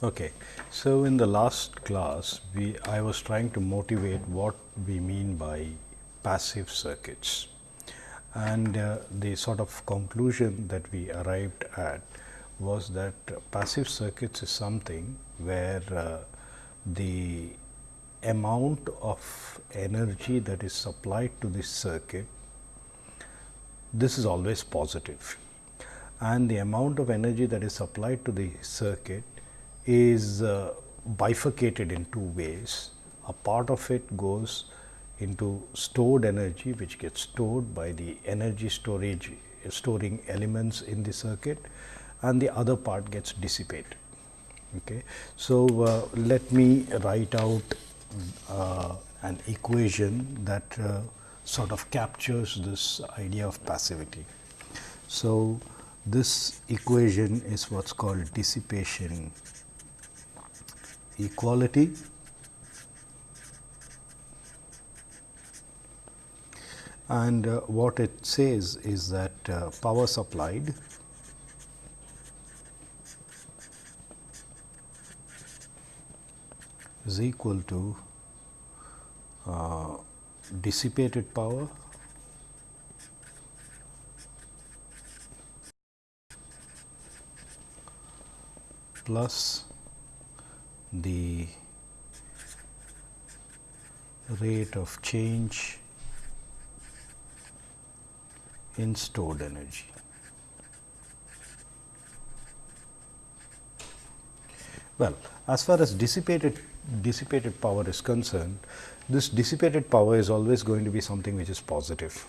Okay. So, in the last class, we I was trying to motivate what we mean by passive circuits and uh, the sort of conclusion that we arrived at was that passive circuits is something where uh, the amount of energy that is supplied to this circuit this is always positive and the amount of energy that is supplied to the circuit is uh, bifurcated in two ways. A part of it goes into stored energy which gets stored by the energy storage storing elements in the circuit and the other part gets dissipated. Okay. So, uh, let me write out uh, an equation that uh, sort of captures this idea of passivity. So, this equation is what is called dissipation equality. And uh, what it says is that uh, power supplied is equal to uh, dissipated power. Plus the rate of change in stored energy. Well, as far as dissipated dissipated power is concerned, this dissipated power is always going to be something which is positive.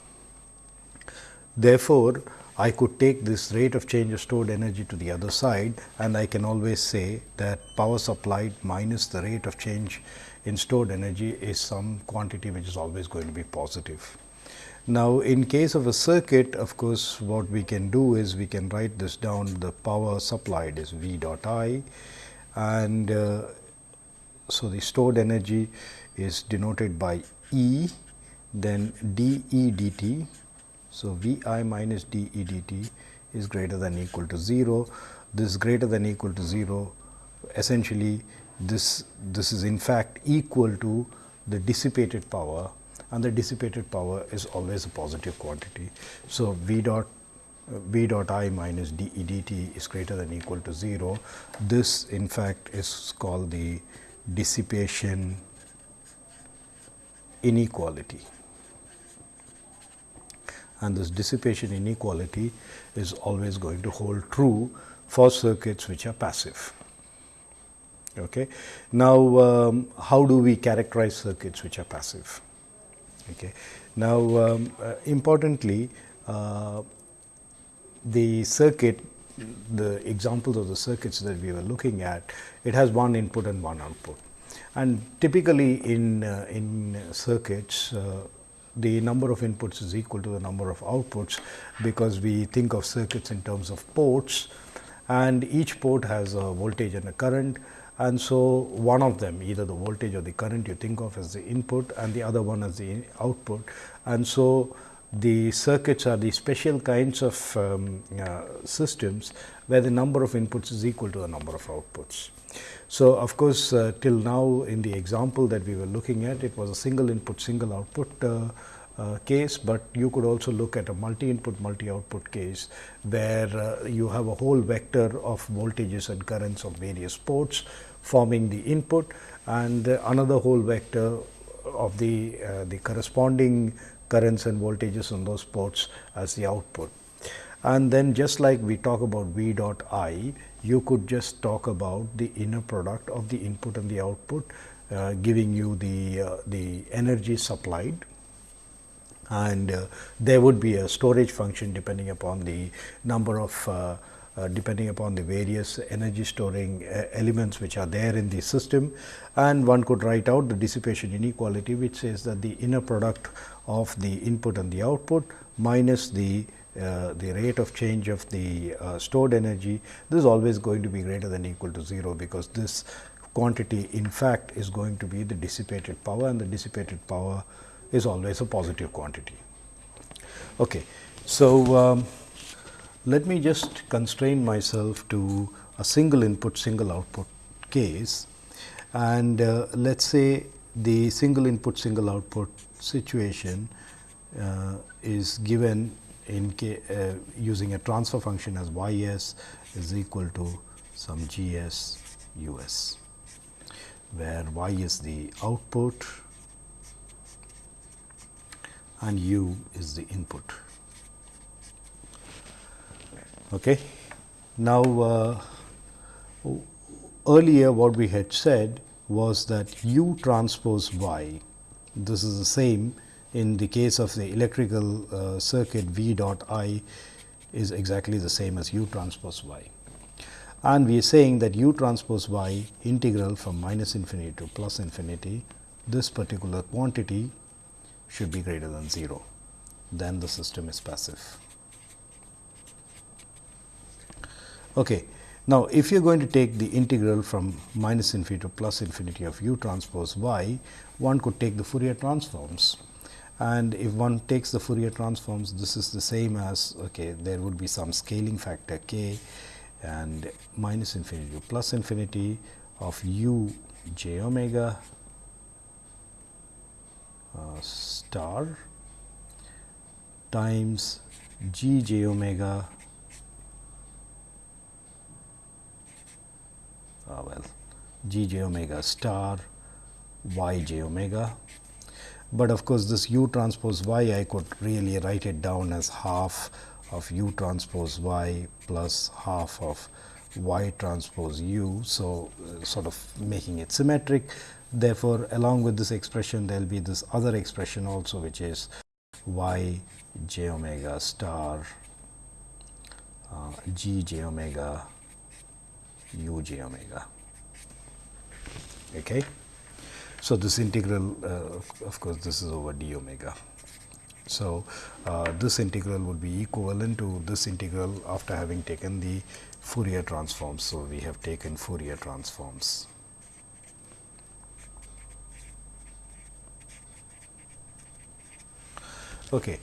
Therefore, I could take this rate of change of stored energy to the other side and I can always say that power supplied minus the rate of change in stored energy is some quantity which is always going to be positive. Now, in case of a circuit of course, what we can do is we can write this down the power supplied is V dot I and uh, so the stored energy is denoted by E then d E d t so, V i minus d e d t is greater than equal to 0. This greater than equal to 0 essentially this this is in fact equal to the dissipated power and the dissipated power is always a positive quantity. So, V dot V dot i minus d e d t is greater than equal to 0. This in fact is called the dissipation inequality and this dissipation inequality is always going to hold true for circuits which are passive. Okay. Now, um, how do we characterize circuits which are passive? Okay. Now, um, uh, importantly, uh, the circuit, the examples of the circuits that we were looking at, it has one input and one output. And typically in, uh, in circuits, uh, the number of inputs is equal to the number of outputs, because we think of circuits in terms of ports and each port has a voltage and a current. And so, one of them either the voltage or the current you think of as the input and the other one as the output. And so, the circuits are the special kinds of um, uh, systems where the number of inputs is equal to the number of outputs. So, of course, uh, till now in the example that we were looking at it was a single input single output uh, uh, case, but you could also look at a multi input multi output case where uh, you have a whole vector of voltages and currents of various ports forming the input and another whole vector of the uh, the corresponding currents and voltages on those ports as the output. And then just like we talk about V dot I, you could just talk about the inner product of the input and the output, uh, giving you the, uh, the energy supplied. And uh, there would be a storage function depending upon the number of uh, uh, depending upon the various energy storing uh, elements which are there in the system. And one could write out the dissipation inequality which says that the inner product of the input and the output minus the uh, the rate of change of the uh, stored energy, this is always going to be greater than equal to 0, because this quantity in fact is going to be the dissipated power and the dissipated power is always a positive quantity. Okay. So, um, let me just constrain myself to a single input single output case and uh, let us say the single input single output situation uh, is given in uh, using a transfer function as y s is equal to some g s u s, where y is the output and u is the input. Okay. Now, uh, earlier what we had said was that u transpose y, this is the same in the case of the electrical uh, circuit V dot I is exactly the same as u transpose y. And we are saying that u transpose y integral from minus infinity to plus infinity, this particular quantity should be greater than 0, then the system is passive. Okay. Now, if you are going to take the integral from minus infinity to plus infinity of u transpose y, one could take the Fourier transforms. And if one takes the Fourier transforms, this is the same as okay, there would be some scaling factor k and minus infinity to plus infinity of u j omega uh, star times g j omega uh, well g j omega star y j omega. But of course, this u transpose y I could really write it down as half of u transpose y plus half of y transpose u. So, uh, sort of making it symmetric Therefore, along with this expression there will be this other expression also which is y j omega star uh, g j omega u j omega. Okay. So, this integral uh, of course, this is over d omega. So, uh, this integral would be equivalent to this integral after having taken the Fourier transforms. So, we have taken Fourier transforms. Okay.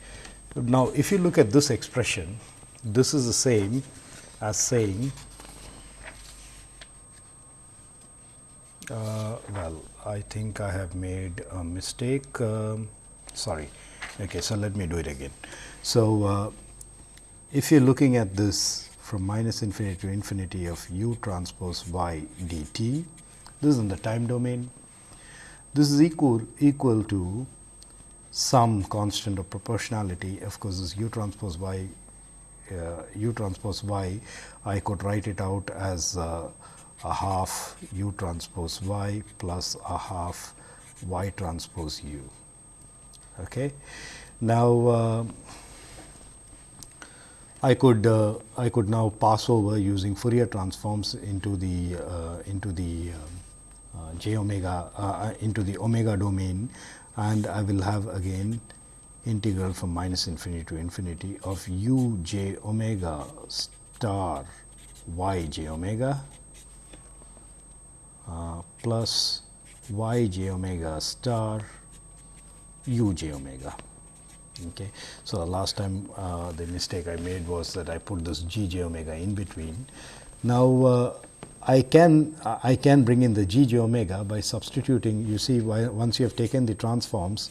Now, if you look at this expression, this is the same as saying, uh, well, I think I have made a mistake. Um, sorry. Okay, so let me do it again. So, uh, if you are looking at this from minus infinity to infinity of u transpose y dt, this is in the time domain. This is equal equal to some constant of proportionality. Of course, this u transpose y uh, u transpose y, I could write it out as uh, a half u transpose y plus a half y transpose u. Okay. Now, uh, I could uh, I could now pass over using Fourier transforms into the uh, into the um, uh, j omega uh, into the omega domain and I will have again integral from minus infinity to infinity of u j omega star y j omega uh, plus y j omega star u j omega. Okay. So, the last time uh, the mistake I made was that I put this g j omega in between. Now, uh, I can I can bring in the g j omega by substituting you see once you have taken the transforms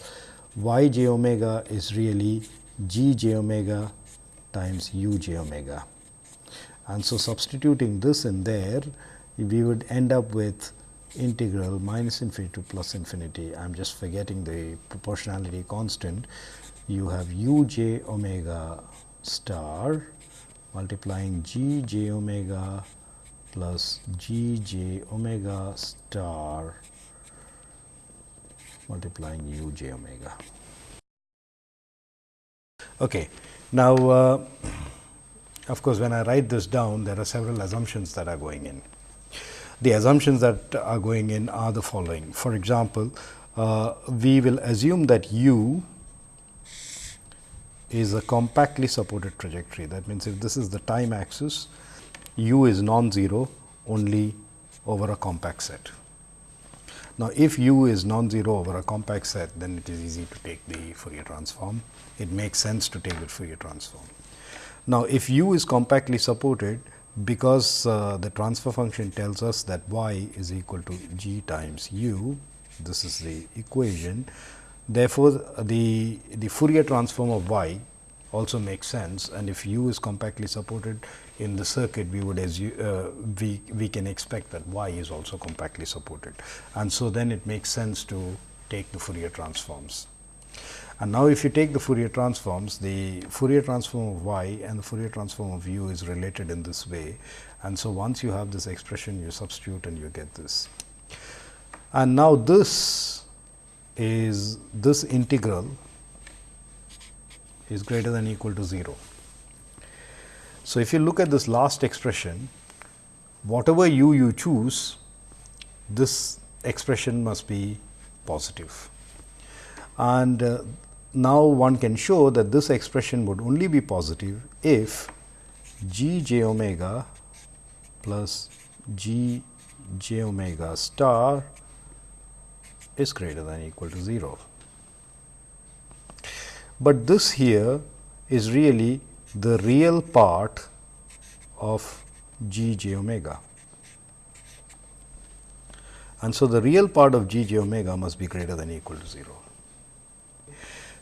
y j omega is really g j omega times u j omega. And so, substituting this in there we would end up with integral minus infinity to plus infinity. I am just forgetting the proportionality constant. You have u j omega star multiplying g j omega plus g j omega star multiplying u j omega. Okay. Now, uh, of course, when I write this down there are several assumptions that are going in. The assumptions that are going in are the following. For example, uh, we will assume that u is a compactly supported trajectory. That means, if this is the time axis, u is non-zero only over a compact set. Now, if u is non-zero over a compact set, then it is easy to take the Fourier transform. It makes sense to take the Fourier transform. Now, if u is compactly supported, because uh, the transfer function tells us that y is equal to g times u, this is the equation. Therefore, the, the Fourier transform of y also makes sense and if u is compactly supported in the circuit, we would assume uh, we, we can expect that y is also compactly supported. And so, then it makes sense to take the Fourier transforms. And now, if you take the Fourier transforms, the Fourier transform of y and the Fourier transform of u is related in this way. And so, once you have this expression, you substitute and you get this. And now, this is this integral is greater than equal to 0. So, if you look at this last expression, whatever u you choose, this expression must be positive. And uh, now one can show that this expression would only be positive if g j omega plus g j omega star is greater than equal to 0. But this here is really the real part of g j omega. And so, the real part of g j omega must be greater than equal to 0.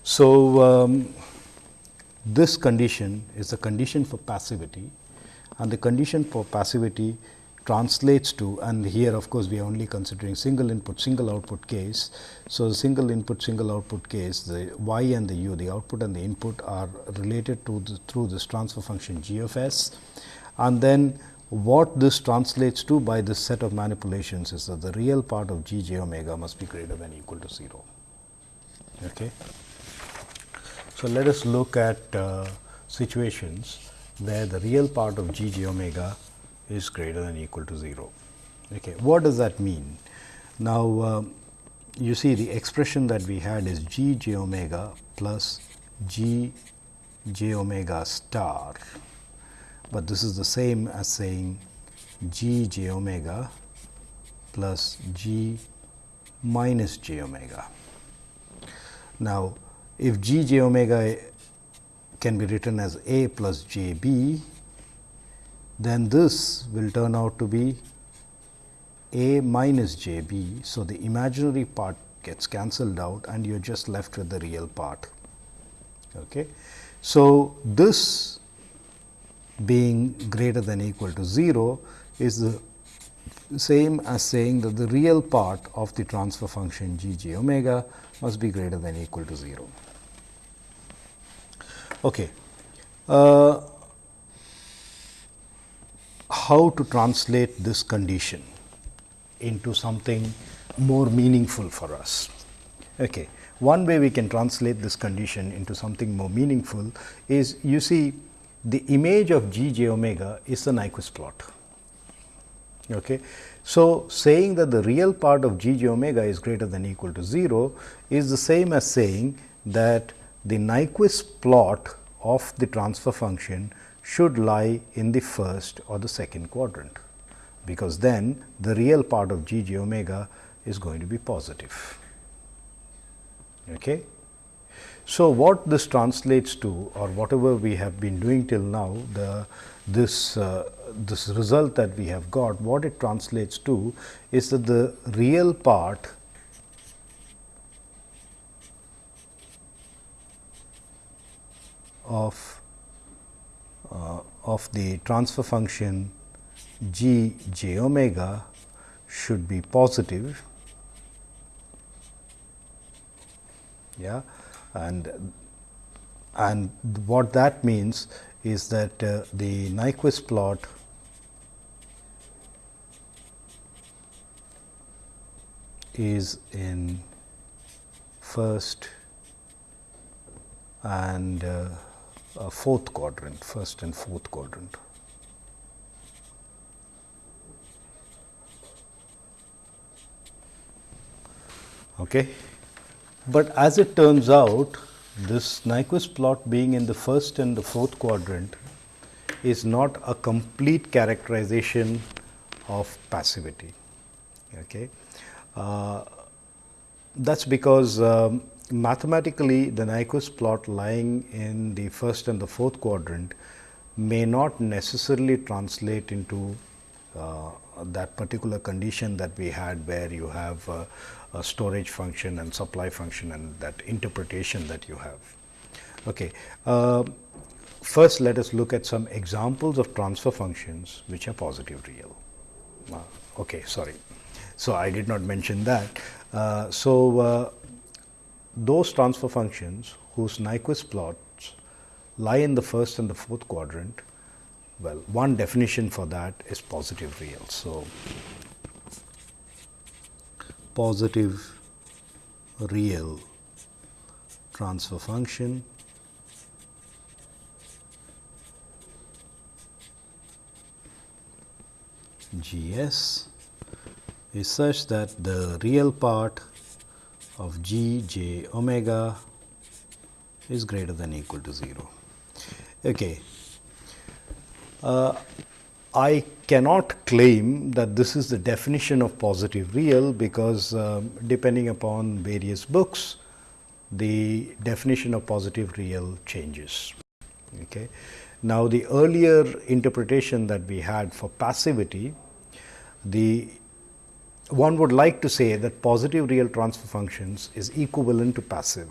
So, um, this condition is the condition for passivity and the condition for passivity translates to and here of course, we are only considering single input single output case. So, single input single output case the y and the u the output and the input are related to the, through this transfer function g of s and then what this translates to by this set of manipulations is that the real part of g j omega must be greater than equal to 0. Okay. So, let us look at uh, situations where the real part of g j omega is greater than equal to 0. Okay. What does that mean? Now, uh, you see the expression that we had is g j omega plus g j omega star, but this is the same as saying g j omega plus g minus j omega. Now, if g j omega can be written as a plus j b, then this will turn out to be a minus j b. So, the imaginary part gets cancelled out and you are just left with the real part. Okay. So, this being greater than equal to 0 is the same as saying that the real part of the transfer function g j omega must be greater than equal to 0. Okay. Uh, how to translate this condition into something more meaningful for us. Okay. One way we can translate this condition into something more meaningful is you see the image of g j omega is the Nyquist plot. Okay. So, saying that the real part of g j omega is greater than equal to 0 is the same as saying that the Nyquist plot of the transfer function should lie in the first or the second quadrant, because then the real part of g j omega is going to be positive. Okay. So, what this translates to or whatever we have been doing till now, the this uh, this result that we have got, what it translates to is that the real part of uh, of the transfer function g j omega should be positive. Yeah and and what that means is that uh, the Nyquist plot is in first and uh, fourth quadrant, first and fourth quadrant. Okay. But as it turns out, this Nyquist plot being in the first and the fourth quadrant is not a complete characterization of passivity. Okay. Uh, that is because um, mathematically the Nyquist plot lying in the first and the fourth quadrant may not necessarily translate into uh, that particular condition that we had where you have uh, a storage function and supply function and that interpretation that you have. Okay. Uh, first, let us look at some examples of transfer functions which are positive real. Uh, okay, sorry. So, I did not mention that. Uh, so, uh, those transfer functions whose Nyquist plots lie in the first and the fourth quadrant, well, one definition for that is positive real. So, positive real transfer function G s is such that the real part of g j omega is greater than equal to 0. Okay. Uh, I cannot claim that this is the definition of positive real because um, depending upon various books, the definition of positive real changes. Okay. Now, the earlier interpretation that we had for passivity, the one would like to say that positive real transfer functions is equivalent to passive,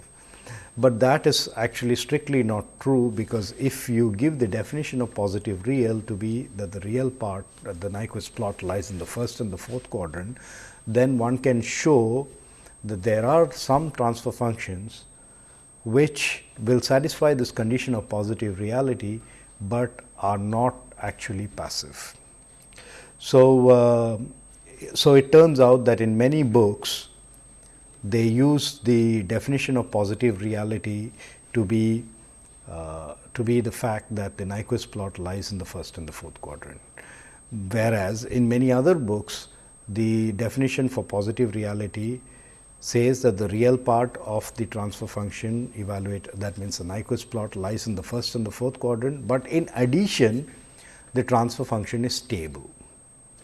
but that is actually strictly not true because if you give the definition of positive real to be that the real part the Nyquist plot lies in the first and the fourth quadrant, then one can show that there are some transfer functions which will satisfy this condition of positive reality, but are not actually passive. So, uh, so it turns out that in many books they use the definition of positive reality to be uh, to be the fact that the Nyquist plot lies in the first and the fourth quadrant. Whereas, in many other books the definition for positive reality says that the real part of the transfer function evaluate that means the Nyquist plot lies in the first and the fourth quadrant, but in addition the transfer function is stable.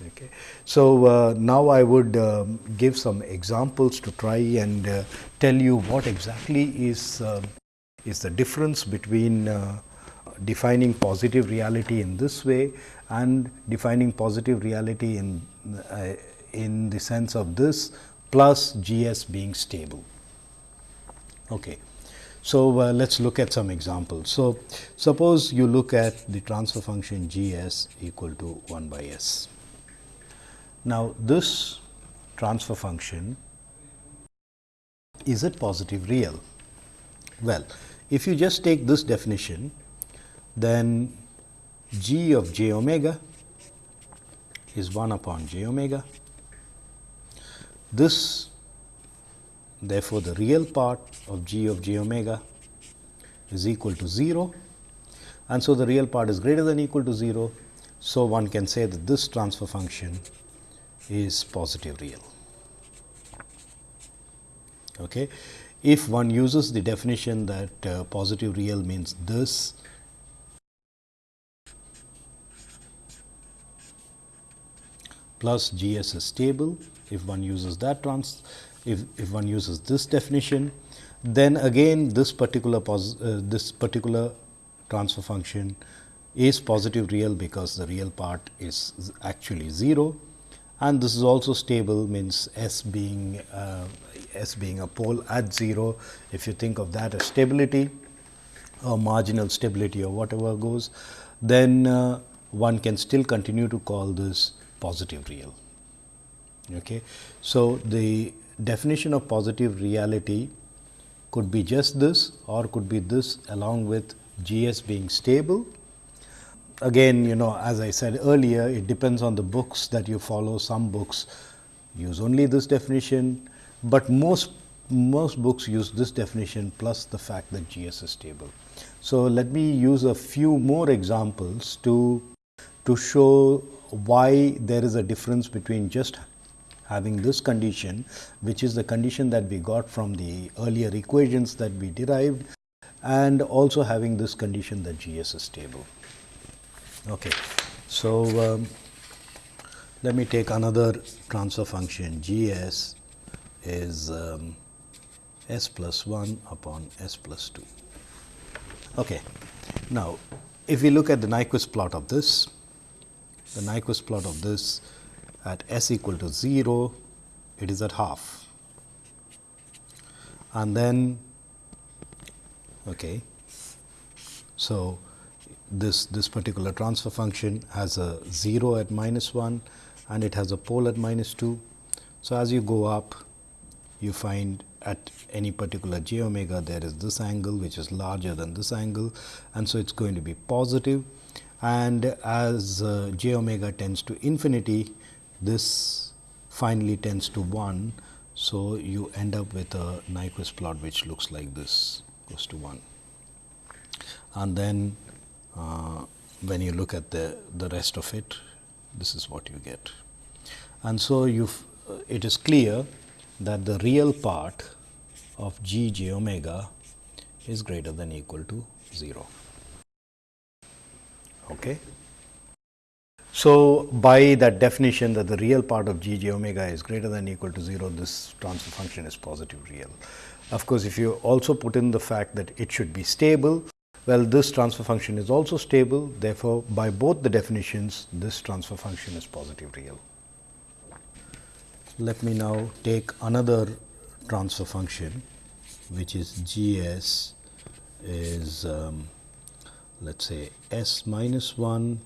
Okay. So, uh, now I would um, give some examples to try and uh, tell you what exactly is uh, is the difference between uh, defining positive reality in this way and defining positive reality in uh, in the sense of this plus G s being stable. Okay. So, uh, let us look at some examples. So, suppose you look at the transfer function G s equal to 1 by s. Now, this transfer function is it positive real? Well, if you just take this definition, then g of j omega is 1 upon j omega. This therefore, the real part of g of j omega is equal to 0 and so the real part is greater than equal to 0. So, one can say that this transfer function is positive real. Okay. If one uses the definition that uh, positive real means this plus G s is stable, if one uses that trans, if, if one uses this definition, then again this particular pos, uh, this particular transfer function is positive real because the real part is actually 0 and this is also stable means S being uh, S being a pole at 0. If you think of that as stability or marginal stability or whatever goes, then uh, one can still continue to call this positive real. Okay. So, the definition of positive reality could be just this or could be this along with G s being stable again you know as I said earlier it depends on the books that you follow some books use only this definition, but most most books use this definition plus the fact that G s is stable. So, let me use a few more examples to to show why there is a difference between just having this condition which is the condition that we got from the earlier equations that we derived and also having this condition that G s is stable. Okay. So, um, let me take another transfer function G s is um, s plus 1 upon s plus 2. Okay. Now, if we look at the Nyquist plot of this, the Nyquist plot of this at s equal to 0, it is at half. And then, okay, so this, this particular transfer function has a 0 at minus 1 and it has a pole at minus 2. So, as you go up, you find at any particular j omega there is this angle which is larger than this angle and so it is going to be positive and as uh, j omega tends to infinity this finally tends to 1. So, you end up with a Nyquist plot which looks like this goes to 1 and then when you look at the, the rest of it this is what you get. And so, you uh, it is clear that the real part of g j omega is greater than equal to 0. Okay. So, by that definition that the real part of g j omega is greater than equal to 0, this transfer function is positive real. Of course, if you also put in the fact that it should be stable, well this transfer function is also stable. Therefore, by both the definitions this transfer function is positive real. Let me now take another transfer function which is g s is um, let us say s minus 1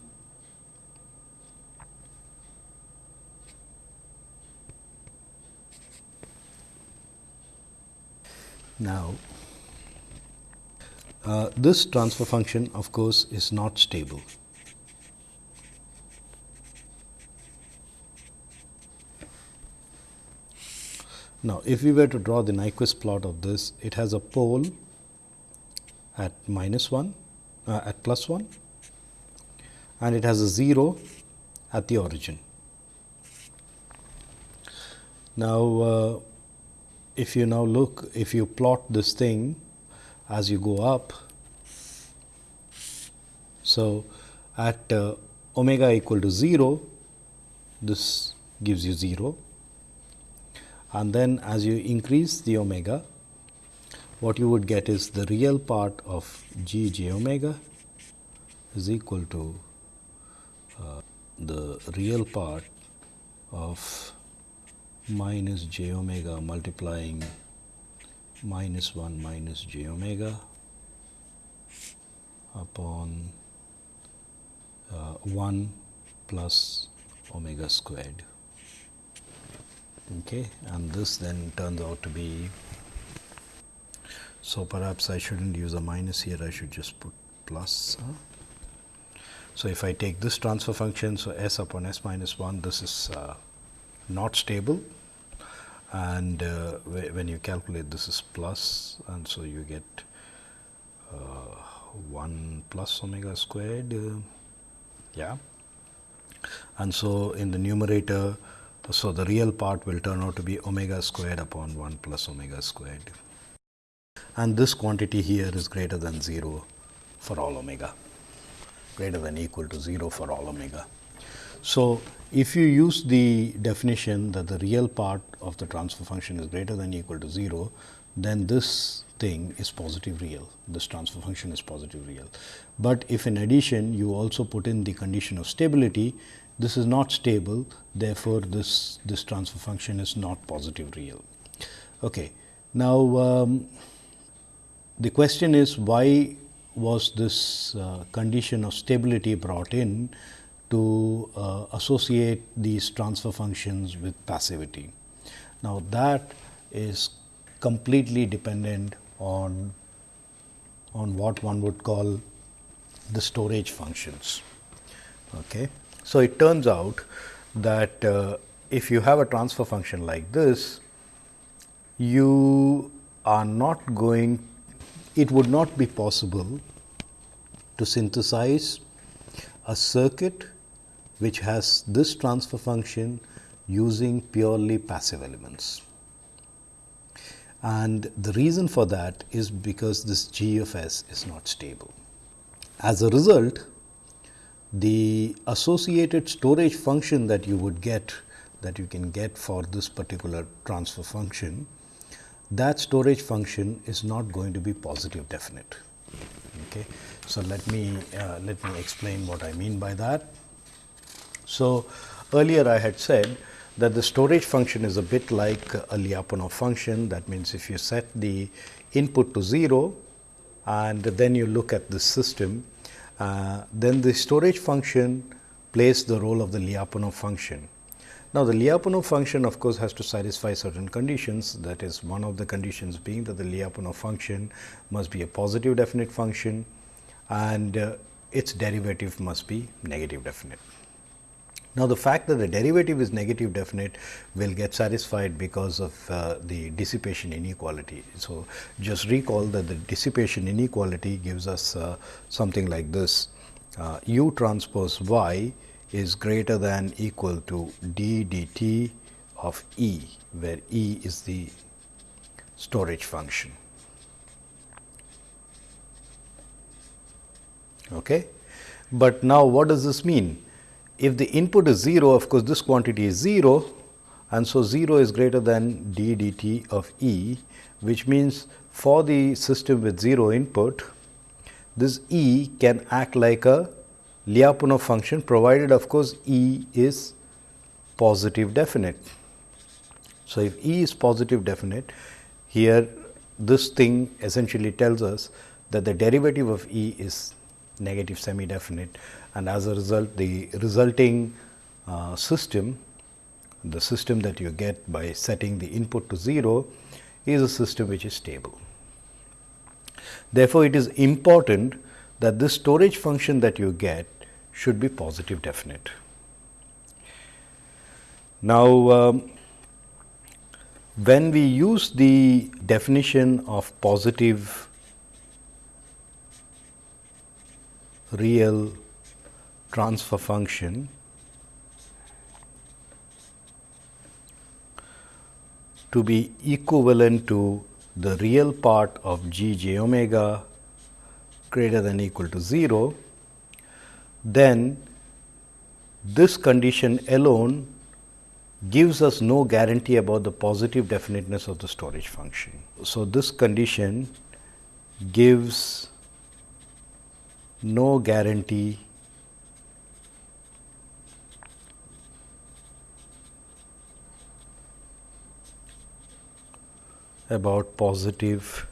Now, uh, this transfer function of course, is not stable. Now, if we were to draw the Nyquist plot of this, it has a pole at minus 1 uh, at plus 1 and it has a 0 at the origin. Now, uh, if you now look, if you plot this thing as you go up, so at uh, omega equal to 0, this gives you 0 and then as you increase the omega, what you would get is the real part of g j omega is equal to uh, the real part of minus j omega multiplying minus 1 minus j omega upon uh, 1 plus omega squared. Okay, and this then turns out to be, so perhaps I should not use a minus here, I should just put plus. Huh? So, if I take this transfer function, so s upon s minus 1, this is uh, not stable and uh, when you calculate this is plus and so you get uh, 1 plus omega squared uh, yeah. And so in the numerator so the real part will turn out to be omega squared upon 1 plus omega squared. And this quantity here is greater than 0 for all omega. Greater than equal to 0 for all omega. So, if you use the definition that the real part of the transfer function is greater than equal to 0, then this thing is positive real, this transfer function is positive real. But if in addition you also put in the condition of stability, this is not stable, therefore, this, this transfer function is not positive real. Okay. Now, um, the question is why was this uh, condition of stability brought in to uh, associate these transfer functions with passivity. Now, that is completely dependent on, on what one would call the storage functions. Okay. So, it turns out that uh, if you have a transfer function like this, you are not going, it would not be possible to synthesize a circuit which has this transfer function using purely passive elements. And the reason for that is because this G of S is not stable. As a result, the associated storage function that you would get that you can get for this particular transfer function, that storage function is not going to be positive definite. Okay. So, let me uh, let me explain what I mean by that. So, earlier I had said that the storage function is a bit like a Lyapunov function. That means, if you set the input to 0 and then you look at the system, uh, then the storage function plays the role of the Lyapunov function. Now, the Lyapunov function of course, has to satisfy certain conditions that is one of the conditions being that the Lyapunov function must be a positive definite function and uh, its derivative must be negative definite. Now, the fact that the derivative is negative definite will get satisfied because of uh, the dissipation inequality. So, just recall that the dissipation inequality gives us uh, something like this uh, u transpose y is greater than equal to d dt of E, where E is the storage function. Okay. But now, what does this mean? If the input is 0, of course, this quantity is 0 and so 0 is greater than d dt of E, which means for the system with 0 input, this E can act like a Lyapunov function provided of course, E is positive definite. So, if E is positive definite, here this thing essentially tells us that the derivative of E is negative semi definite and as a result the resulting uh, system, the system that you get by setting the input to 0 is a system which is stable. Therefore, it is important that this storage function that you get should be positive definite. Now, um, when we use the definition of positive real transfer function, to be equivalent to the real part of g j omega greater than equal to 0, then this condition alone gives us no guarantee about the positive definiteness of the storage function. So, this condition gives no guarantee about positive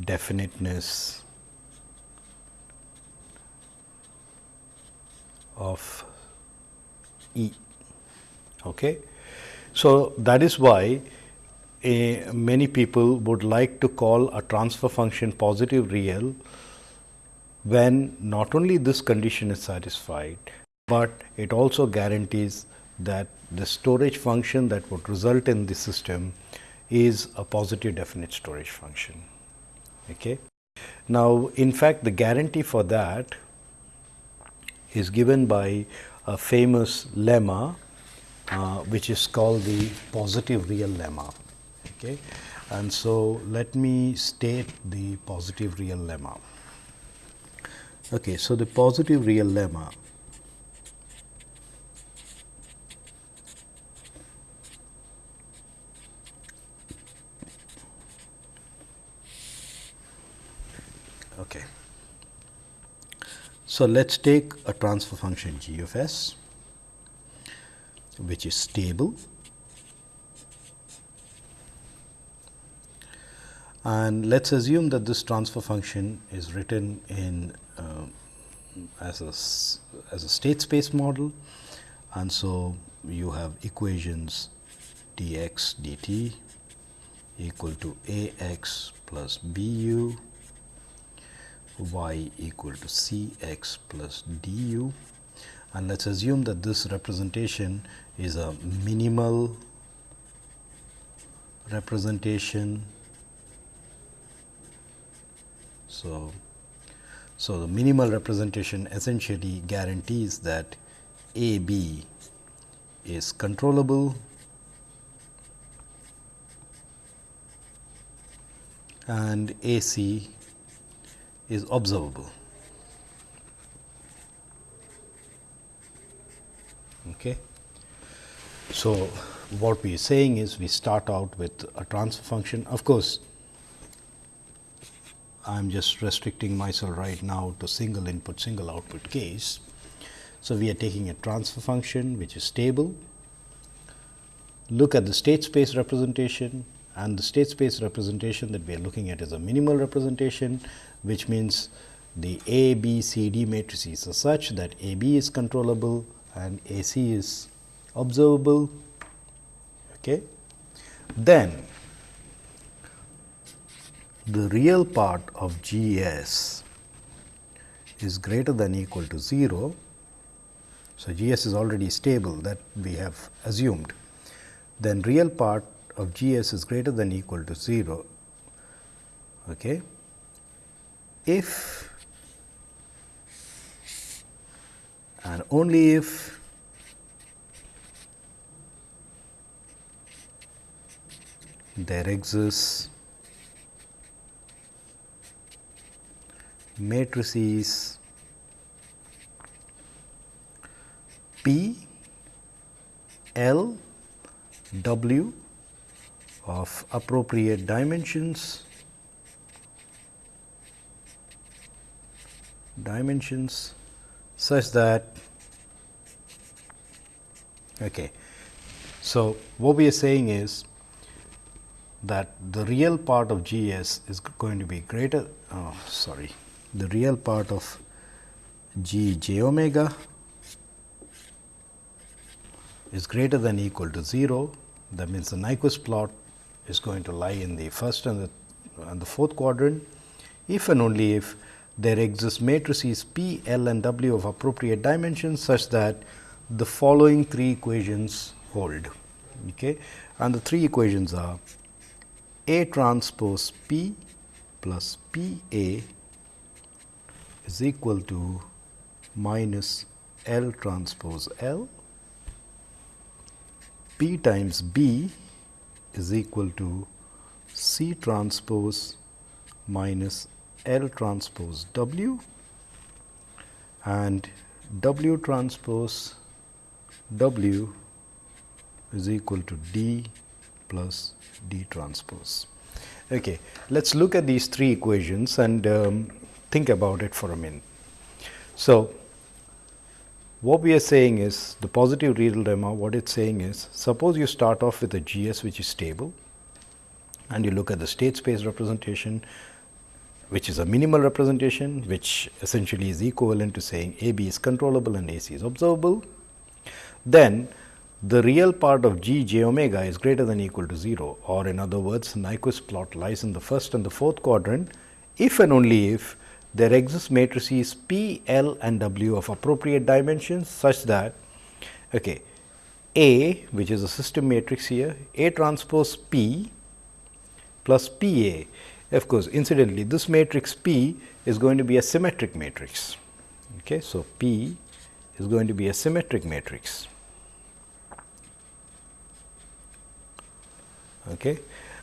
definiteness of E. Okay. So, that is why a, many people would like to call a transfer function positive real when not only this condition is satisfied, but it also guarantees that the storage function that would result in the system is a positive definite storage function. Okay. Now, in fact, the guarantee for that is given by a famous lemma, uh, which is called the positive real lemma. Okay. And so, let me state the positive real lemma. Okay, so, the positive real lemma Okay. So, let us take a transfer function g of s which is stable. And let us assume that this transfer function is written in uh, as a as a state space model. And so you have equations dx dt equal to a x plus b u y equal to c x plus d u and let us assume that this representation is a minimal representation. So, so the minimal representation essentially guarantees that A B is controllable and A C is observable. Okay. So, what we are saying is we start out with a transfer function of course, I am just restricting myself right now to single input, single output case. So, we are taking a transfer function which is stable. Look at the state space representation and the state space representation that we are looking at is a minimal representation, which means the A, B, C, D matrices are such that A, B is controllable and A, C is observable. Okay. Then the real part of G S is greater than equal to 0. So, G S is already stable that we have assumed. Then real part of G S is greater than equal to 0. Okay. If and only if there exists matrices P, L, W of appropriate dimensions, dimensions such that okay. So, what we are saying is that the real part of G s is going to be greater oh, sorry the real part of G j omega is greater than equal to 0. That means, the Nyquist plot is going to lie in the first and the, and the fourth quadrant if and only if there exist matrices P, L and W of appropriate dimensions such that the following three equations hold. Okay. And the three equations are A transpose P plus P A is equal to minus L transpose L, P times B is equal to C transpose minus L transpose W and W transpose W is equal to D plus D transpose. Okay. Let us look at these three equations and um, think about it for a minute. So, what we are saying is the positive real lemma what it is saying is suppose you start off with a GS which is stable and you look at the state space representation which is a minimal representation which essentially is equivalent to saying A b is controllable and A c is observable. Then the real part of g j omega is greater than equal to 0 or in other words Nyquist plot lies in the first and the fourth quadrant if and only if there exists matrices P, L and W of appropriate dimensions such that okay, A which is a system matrix here A transpose P plus P A. Of course, incidentally this matrix P is going to be a symmetric matrix. Okay. So, P is going to be a symmetric matrix. Okay.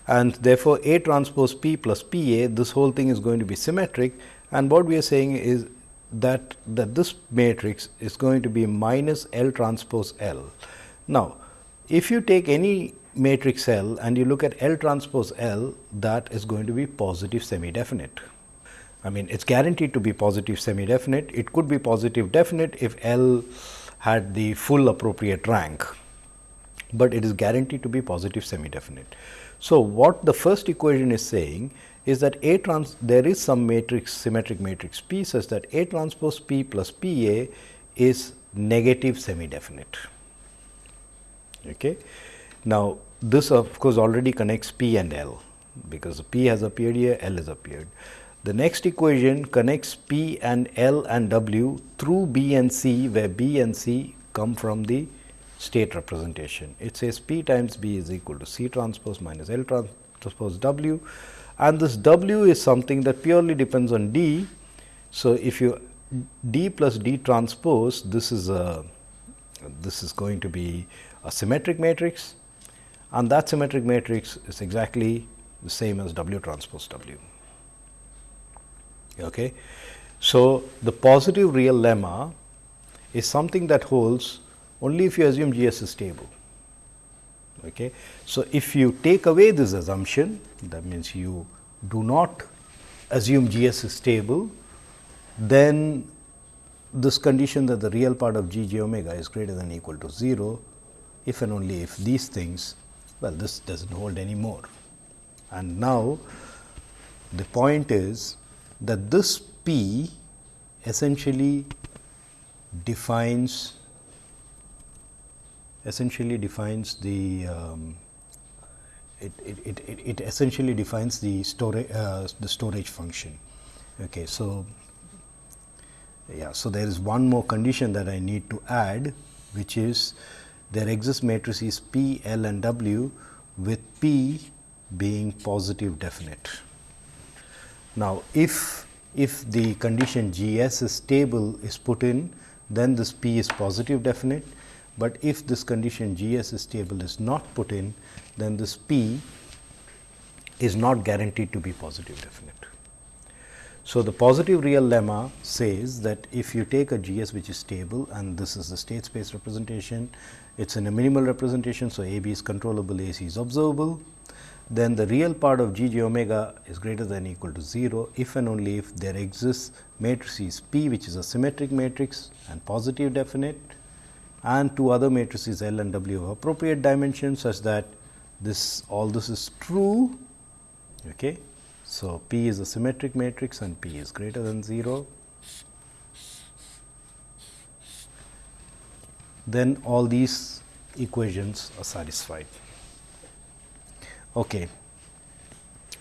And therefore, A transpose P plus P A this whole thing is going to be symmetric and what we are saying is that, that this matrix is going to be minus L transpose L. Now, if you take any matrix L and you look at L transpose L, that is going to be positive semi definite. I mean, it is guaranteed to be positive semi definite. It could be positive definite if L had the full appropriate rank, but it is guaranteed to be positive semi definite. So, what the first equation is saying is that A trans there is some matrix symmetric matrix P such that A transpose P plus P A is negative semi definite. Okay. Now, this of course, already connects P and L because P has appeared here L has appeared. The next equation connects P and L and W through B and C where B and C come from the state representation. It says P times B is equal to C transpose minus L transpose W and this W is something that purely depends on D. So, if you D plus D transpose this is a this is going to be a symmetric matrix and that symmetric matrix is exactly the same as W transpose W. Okay. So, the positive real lemma is something that holds only if you assume G s is stable. Okay. So, if you take away this assumption that means you do not assume G s is stable, then this condition that the real part of g j omega is greater than or equal to 0, if and only if these things, well this does not hold anymore. And now, the point is that this P essentially defines essentially defines the um, it, it, it, it, essentially defines the storage uh, the storage function. Okay, so yeah, so there is one more condition that I need to add, which is there exists matrices P, L, and W with P being positive definite. Now, if if the condition G s is stable is put in, then this P is positive definite, but if this condition G s is stable is not put in, then this P is not guaranteed to be positive definite. So, the positive real lemma says that if you take a G s which is stable and this is the state space representation, it is in a minimal representation. So, A b is controllable, A c is observable, then the real part of G j omega is greater than equal to 0 if and only if there exists matrices P which is a symmetric matrix and positive definite and two other matrices L and W of appropriate dimension such that this all this is true. Okay. So, P is a symmetric matrix and P is greater than 0. Then all these equations are satisfied. Okay.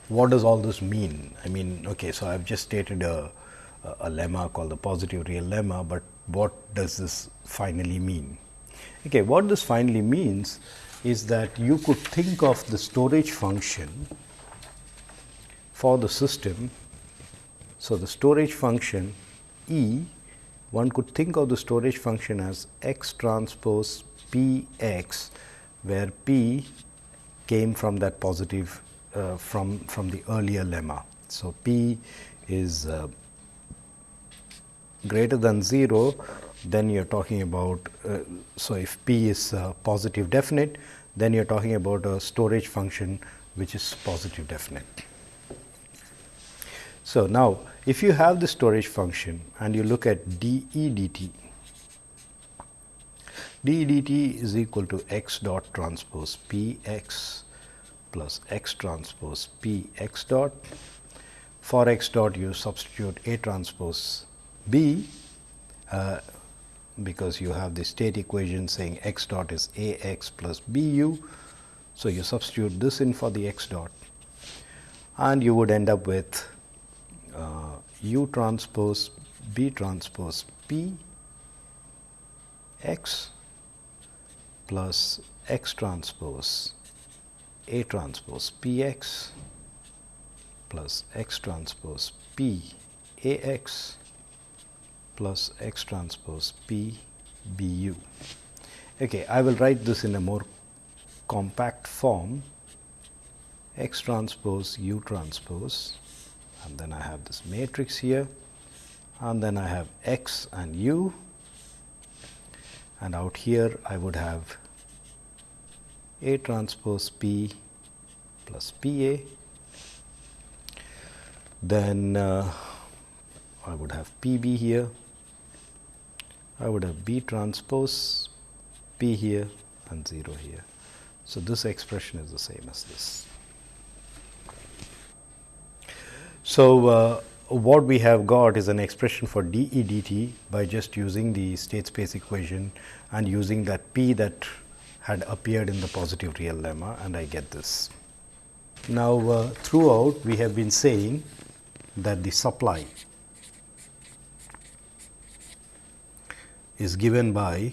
What does all this mean? I mean, okay, so I have just stated a, a, a lemma called the positive real lemma, but what does this finally mean? Okay, what this finally means is that you could think of the storage function for the system. So, the storage function E, one could think of the storage function as x transpose p x, where p came from that positive uh, from, from the earlier lemma. So, p is uh, greater than 0, then you are talking about, uh, so if p is uh, positive definite, then you are talking about a storage function which is positive definite. So, now if you have the storage function and you look at d e dt, d e dt is equal to x dot transpose p x plus x transpose p x dot. For x dot you substitute a transpose b uh, because you have the state equation saying x dot is a x plus b u. So, you substitute this in for the x dot and you would end up with uh, u transpose b transpose p x plus x transpose a transpose p x plus x transpose p a x plus x transpose p b u. Okay, I will write this in a more compact form x transpose u transpose and then I have this matrix here and then I have x and u and out here I would have A transpose P plus P A. Then uh, I would have P B here, I would have B transpose P here and 0 here. So, this expression is the same as this. So, uh, what we have got is an expression for d e dt by just using the state space equation and using that p that had appeared in the positive real lemma and I get this. Now, uh, throughout we have been saying that the supply is given by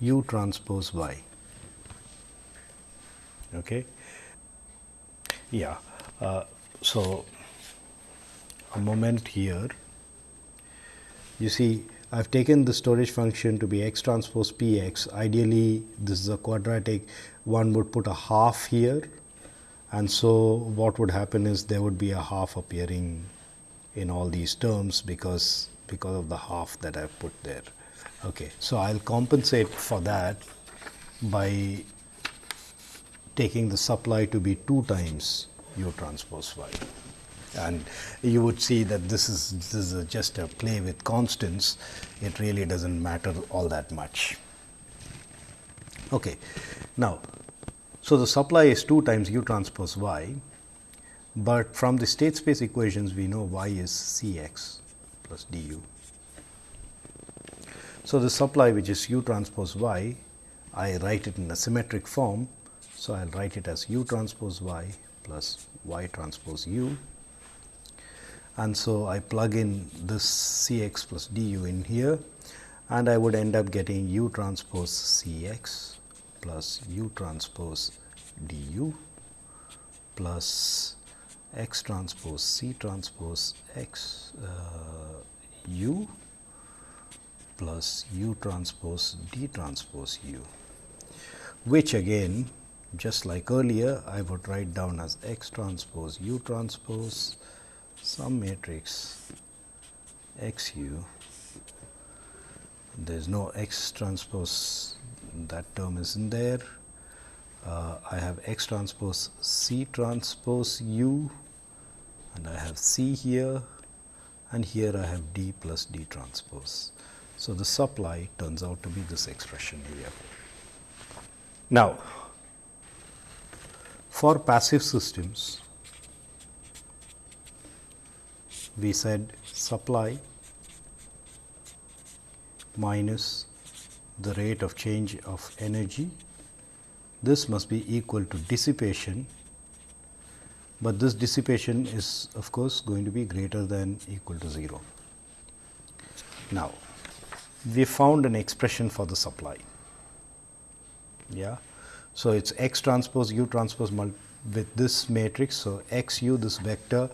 u transpose y. Okay. Yeah. Uh, so, a moment here, you see I have taken the storage function to be x transpose p x. Ideally, this is a quadratic, one would put a half here and so what would happen is there would be a half appearing in all these terms because because of the half that I have put there. Okay. So, I will compensate for that by taking the supply to be 2 times u transpose y. and you would see that this is this is just a play with constants it really doesn't matter all that much okay now so the supply is 2 times u transpose y but from the state space equations we know y is cx plus du. So the supply which is u transpose y I write it in a symmetric form. So I'll write it as u transpose y plus y transpose u. And so I plug in this C x plus d u in here. And I would end up getting u transpose C x plus u transpose d u plus x transpose C transpose x uh, u plus u transpose d transpose u, which again just like earlier I would write down as x transpose u transpose some matrix x u. There is no x transpose that term is in there. Uh, I have x transpose c transpose u and I have c here and here I have d plus d transpose. So, the supply turns out to be this expression here. Now, for passive systems we said supply minus the rate of change of energy. This must be equal to dissipation, but this dissipation is of course going to be greater than equal to 0. Now, we found an expression for the supply. Yeah. So, it is x transpose u transpose with this matrix. So, x u this vector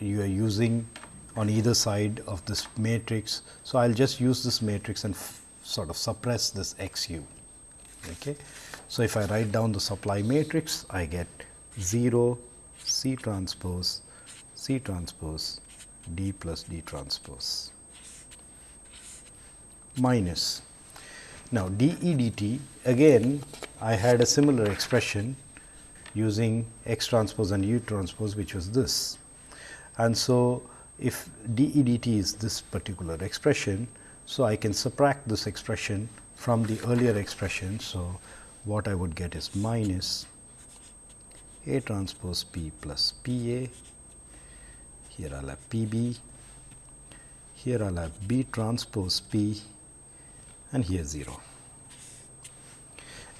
you are using on either side of this matrix. So, I will just use this matrix and sort of suppress this x u. Okay. So, if I write down the supply matrix, I get 0 C transpose C transpose D plus D transpose minus. Now, d e d t again I had a similar expression using x transpose and u transpose which was this. And so, if d e d t is this particular expression, so I can subtract this expression from the earlier expression. So, what I would get is minus A transpose P plus P A, here I will have P B, here I will have B transpose P and here 0.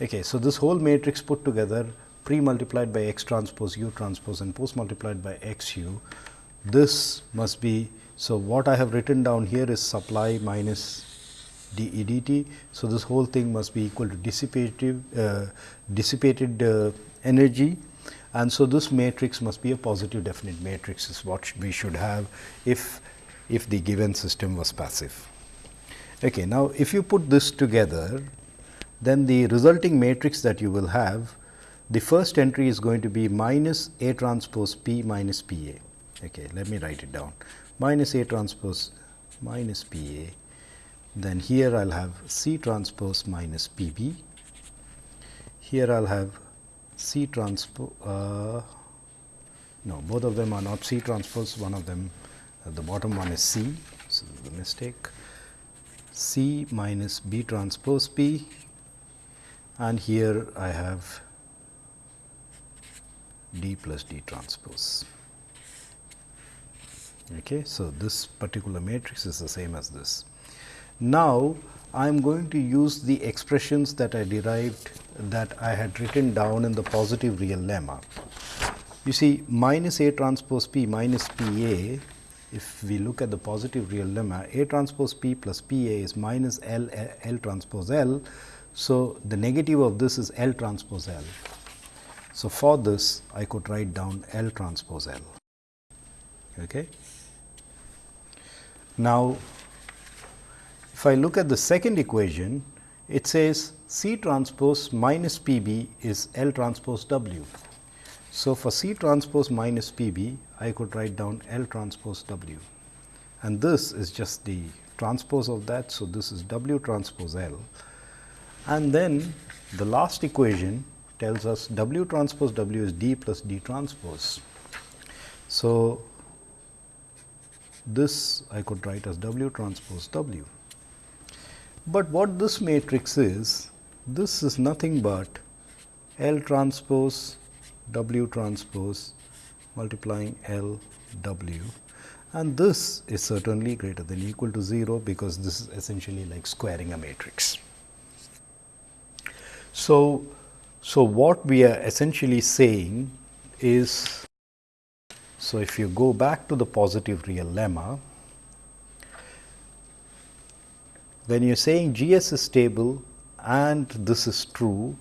Okay, so, this whole matrix put together pre multiplied by x transpose u transpose and post multiplied by x u this must be. So, what I have written down here is supply minus d e d t. So, this whole thing must be equal to dissipative uh, dissipated uh, energy and so this matrix must be a positive definite matrix is what we should have if if the given system was passive. Okay, now, if you put this together then the resulting matrix that you will have the first entry is going to be minus A transpose P minus P A. Okay let me write it down. Minus a transpose minus p a. Then here I'll have c transpose minus p b. Here I'll have c transpose uh, no both of them are not c transpose one of them uh, the bottom one is c so the mistake c minus b transpose p and here I have d plus d transpose. Okay. So, this particular matrix is the same as this. Now, I am going to use the expressions that I derived that I had written down in the positive real lemma. You see minus A transpose P minus P A, if we look at the positive real lemma, A transpose P plus P A is minus L, L transpose L. So, the negative of this is L transpose L. So, for this I could write down L transpose L. Okay. Now, if I look at the second equation, it says C transpose minus P b is L transpose W. So, for C transpose minus P b, I could write down L transpose W and this is just the transpose of that. So, this is W transpose L and then the last equation tells us W transpose W is D plus D transpose. So, this I could write as W transpose W. But what this matrix is, this is nothing but L transpose W transpose multiplying L W and this is certainly greater than equal to 0 because this is essentially like squaring a matrix. So, so what we are essentially saying is, so if you go back to the positive real lemma, when you are saying G s is stable and this is true,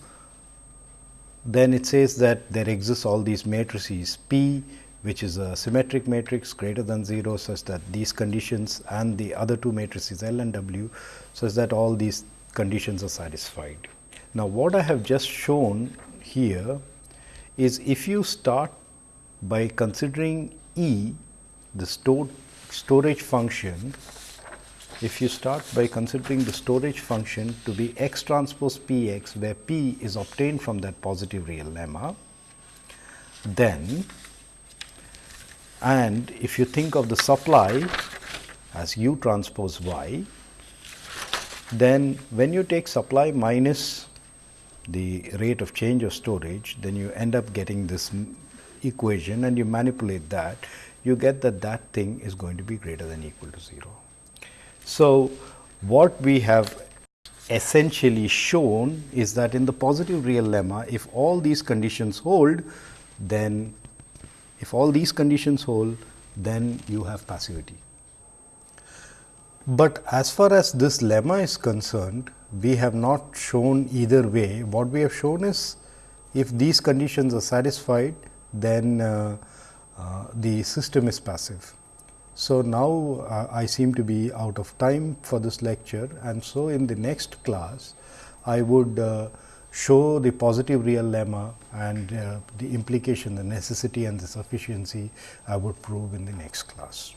then it says that there exists all these matrices P which is a symmetric matrix greater than 0 such that these conditions and the other two matrices L and W such that all these conditions are satisfied. Now, what I have just shown here is if you start by considering E the stored storage function if you start by considering the storage function to be x transpose p x where p is obtained from that positive real lemma, then and if you think of the supply as u transpose y, then when you take supply minus the rate of change of storage, then you end up getting this equation and you manipulate that, you get that that thing is going to be greater than equal to 0. So, what we have essentially shown is that in the positive real lemma, if all these conditions hold, then if all these conditions hold, then you have passivity. But as far as this lemma is concerned, we have not shown either way. What we have shown is if these conditions are satisfied, then uh, uh, the system is passive. So, now uh, I seem to be out of time for this lecture and so in the next class I would uh, show the positive real lemma and uh, the implication, the necessity and the sufficiency I would prove in the next class.